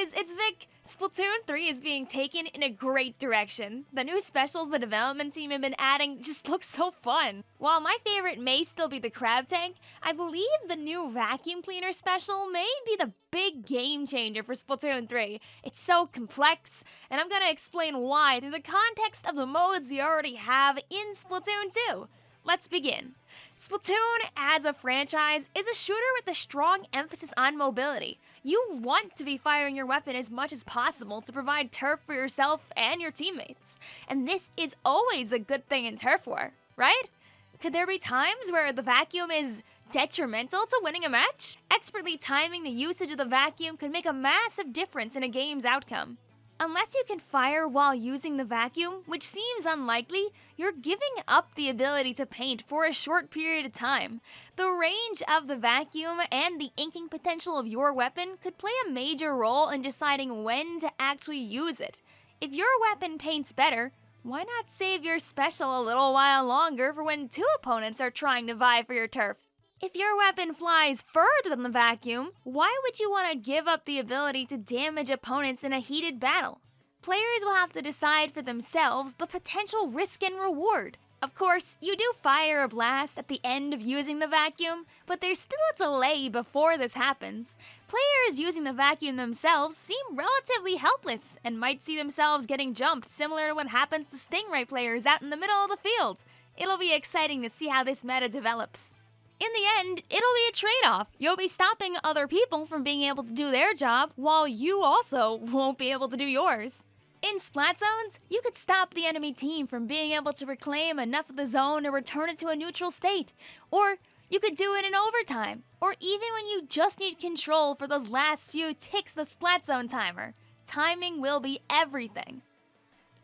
guys, it's Vic. Splatoon 3 is being taken in a great direction. The new specials the development team have been adding just look so fun. While my favorite may still be the crab tank, I believe the new vacuum cleaner special may be the big game changer for Splatoon 3. It's so complex, and I'm gonna explain why through the context of the modes we already have in Splatoon 2. Let's begin. Splatoon, as a franchise, is a shooter with a strong emphasis on mobility. You want to be firing your weapon as much as possible to provide turf for yourself and your teammates. And this is always a good thing in turf war, right? Could there be times where the vacuum is detrimental to winning a match? Expertly timing the usage of the vacuum could make a massive difference in a game's outcome. Unless you can fire while using the vacuum, which seems unlikely, you're giving up the ability to paint for a short period of time. The range of the vacuum and the inking potential of your weapon could play a major role in deciding when to actually use it. If your weapon paints better, why not save your special a little while longer for when two opponents are trying to vie for your turf? If your weapon flies further than the vacuum, why would you want to give up the ability to damage opponents in a heated battle? Players will have to decide for themselves the potential risk and reward. Of course, you do fire a blast at the end of using the vacuum, but there's still a delay before this happens. Players using the vacuum themselves seem relatively helpless and might see themselves getting jumped similar to what happens to Stingray players out in the middle of the field. It'll be exciting to see how this meta develops in the end, it'll be a trade off. You'll be stopping other people from being able to do their job, while you also won't be able to do yours. In Splat Zones, you could stop the enemy team from being able to reclaim enough of the zone to return it to a neutral state. Or you could do it in overtime, or even when you just need control for those last few ticks of the Splat Zone timer. Timing will be everything.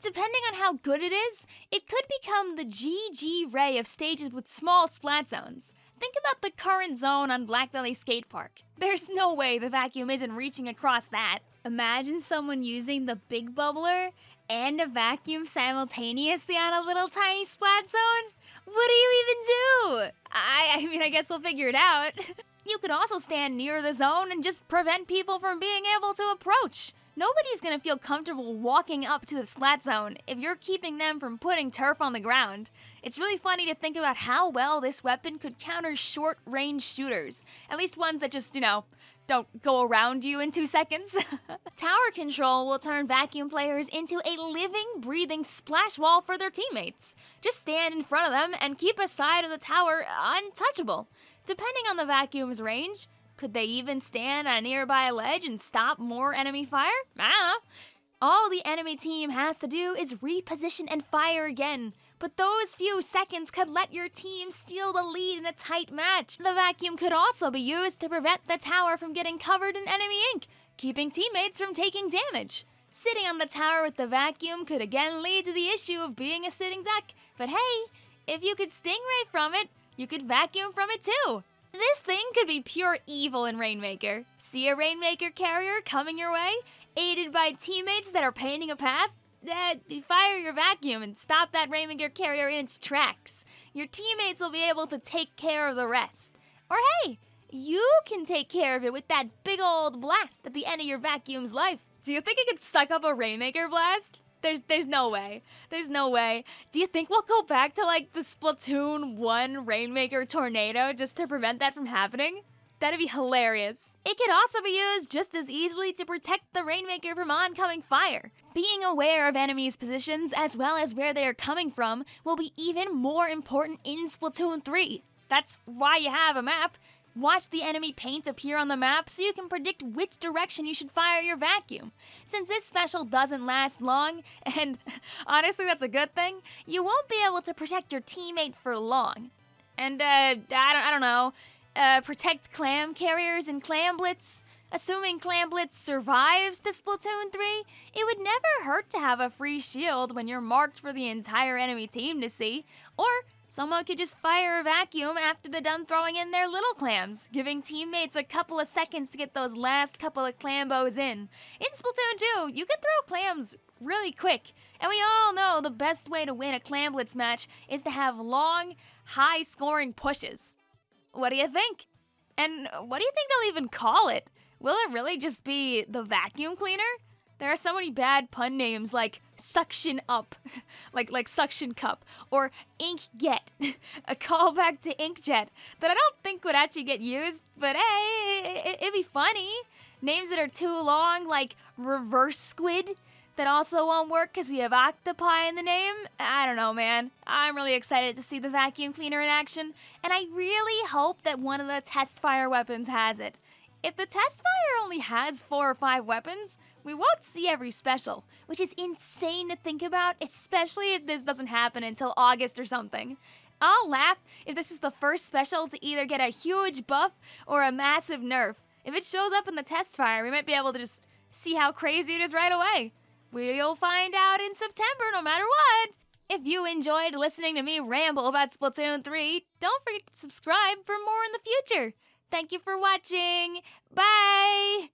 Depending on how good it is, it could become the GG Ray of stages with small splat zones. Think about the current zone on Blackbelly Skate Park. There's no way the vacuum isn't reaching across that. Imagine someone using the big bubbler and a vacuum simultaneously on a little tiny splat zone? What do you even do? I, I mean, I guess we'll figure it out. you could also stand near the zone and just prevent people from being able to approach. Nobody's gonna feel comfortable walking up to the splat zone if you're keeping them from putting turf on the ground. It's really funny to think about how well this weapon could counter short range shooters, at least ones that just, you know, don't go around you in two seconds. Tower control will turn vacuum players into a living, breathing splash wall for their teammates. Just stand in front of them and keep a side of the tower untouchable. Depending on the vacuum's range, could they even stand on a nearby ledge and stop more enemy fire? I. All the enemy team has to do is reposition and fire again. But those few seconds could let your team steal the lead in a tight match. The vacuum could also be used to prevent the tower from getting covered in enemy ink, keeping teammates from taking damage. Sitting on the tower with the vacuum could again lead to the issue of being a sitting duck. But hey, if you could stingray from it, you could vacuum from it too. This thing could be pure evil in Rainmaker. See a Rainmaker carrier coming your way, aided by teammates that are painting a path? Uh, fire your vacuum and stop that Rainmaker carrier in its tracks. Your teammates will be able to take care of the rest. Or hey, you can take care of it with that big old blast at the end of your vacuum's life. Do you think it could suck up a Rainmaker blast? There's there's no way. There's no way. Do you think we'll go back to like the Splatoon 1 Rainmaker tornado just to prevent that from happening? That'd be hilarious. It could also be used just as easily to protect the Rainmaker from oncoming fire. Being aware of enemies' positions as well as where they are coming from will be even more important in Splatoon 3. That's why you have a map. Watch the enemy paint appear on the map so you can predict which direction you should fire your vacuum. Since this special doesn't last long, and honestly that's a good thing, you won't be able to protect your teammate for long. And, uh, I don't, I don't know, uh, protect clam carriers and clam blitz? Assuming Clam Blitz survives the Splatoon 3, it would never hurt to have a free shield when you're marked for the entire enemy team to see, or Someone could just fire a vacuum after they're done throwing in their little clams, giving teammates a couple of seconds to get those last couple of clambos in. In Splatoon 2, you can throw clams really quick, and we all know the best way to win a clam blitz match is to have long, high-scoring pushes. What do you think? And what do you think they'll even call it? Will it really just be the vacuum cleaner? There are so many bad pun names like suction up, like like suction cup, or inkjet, a callback to inkjet that I don't think would actually get used, but hey, it, it'd be funny. Names that are too long, like reverse squid, that also won't work because we have octopi in the name. I don't know, man. I'm really excited to see the vacuum cleaner in action, and I really hope that one of the test fire weapons has it. If the test fire only has four or five weapons, we won't see every special, which is insane to think about, especially if this doesn't happen until August or something. I'll laugh if this is the first special to either get a huge buff or a massive nerf. If it shows up in the test fire, we might be able to just see how crazy it is right away. We'll find out in September no matter what. If you enjoyed listening to me ramble about Splatoon 3, don't forget to subscribe for more in the future. Thank you for watching. Bye!